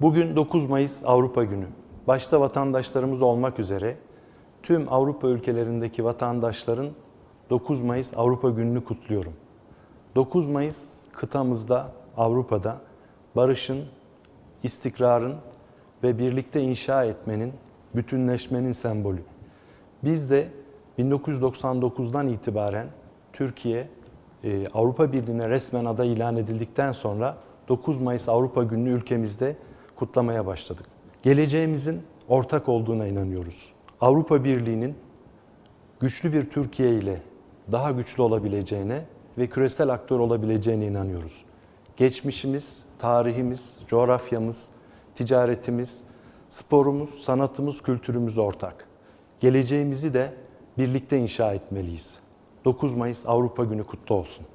Bugün 9 Mayıs Avrupa Günü. Başta vatandaşlarımız olmak üzere tüm Avrupa ülkelerindeki vatandaşların 9 Mayıs Avrupa Günü'nü kutluyorum. 9 Mayıs kıtamızda, Avrupa'da barışın, istikrarın ve birlikte inşa etmenin, bütünleşmenin sembolü. Biz de 1999'dan itibaren Türkiye e, Avrupa Birliği'ne resmen aday ilan edildikten sonra 9 Mayıs Avrupa Günü'nü ülkemizde kutlamaya başladık. Geleceğimizin ortak olduğuna inanıyoruz. Avrupa Birliği'nin güçlü bir Türkiye ile daha güçlü olabileceğine ve küresel aktör olabileceğine inanıyoruz. Geçmişimiz, tarihimiz, coğrafyamız, ticaretimiz, sporumuz, sanatımız, kültürümüz ortak. Geleceğimizi de birlikte inşa etmeliyiz. 9 Mayıs Avrupa Günü kutlu olsun.